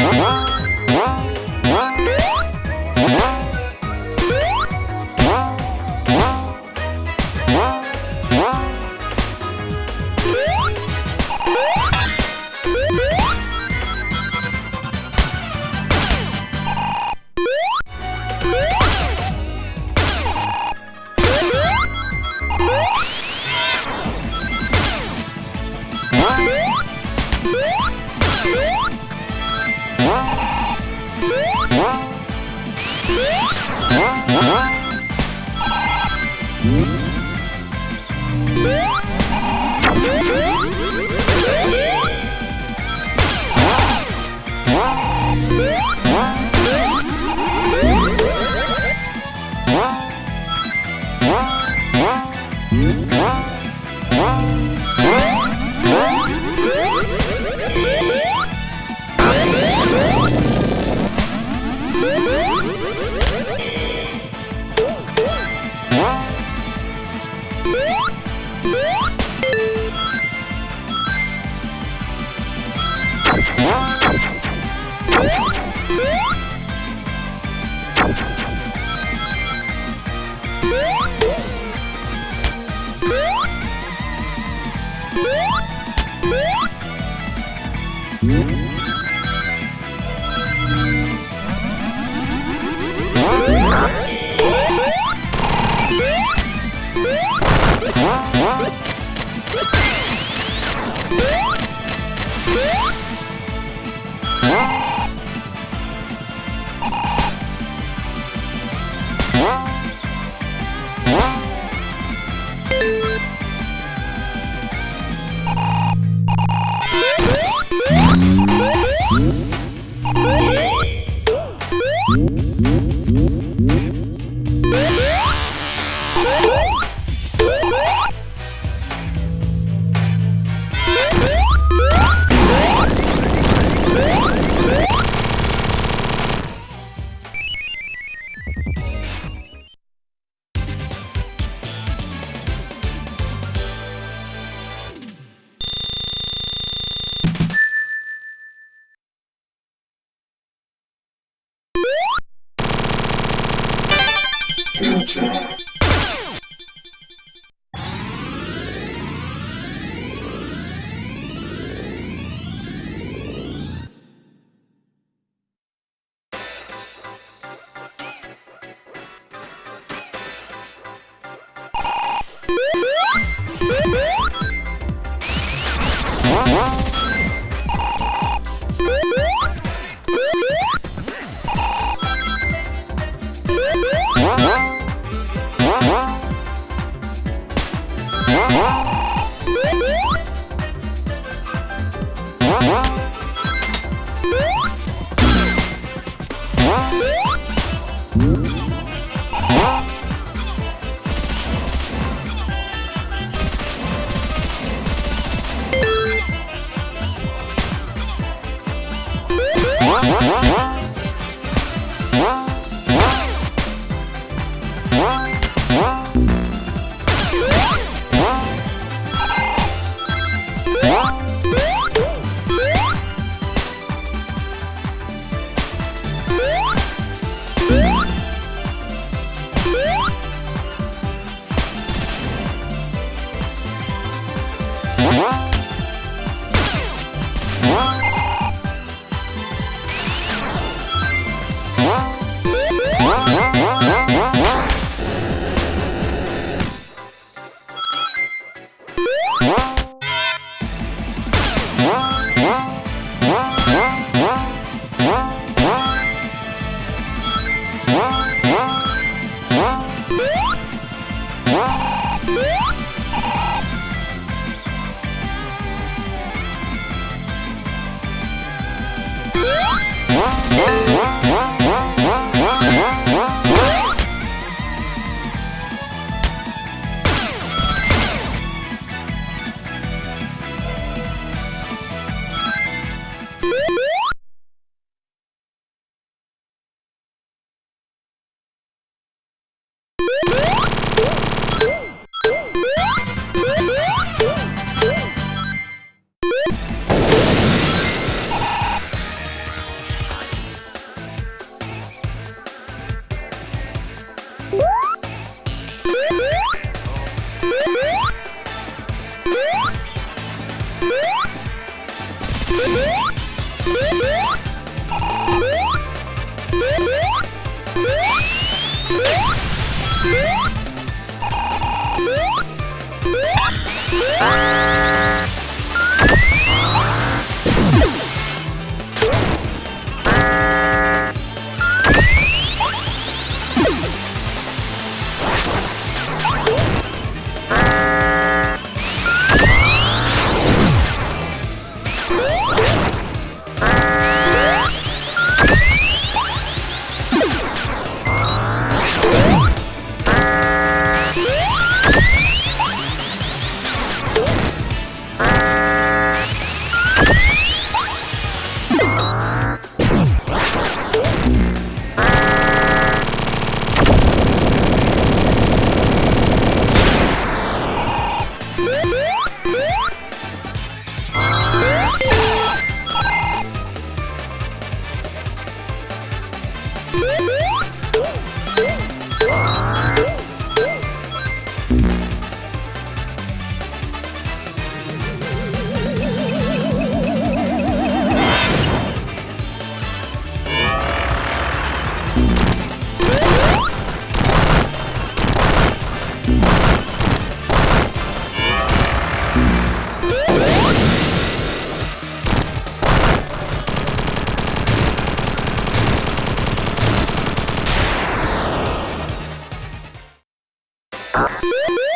Huh? What? Yeah. Huh? して What? Ah! Música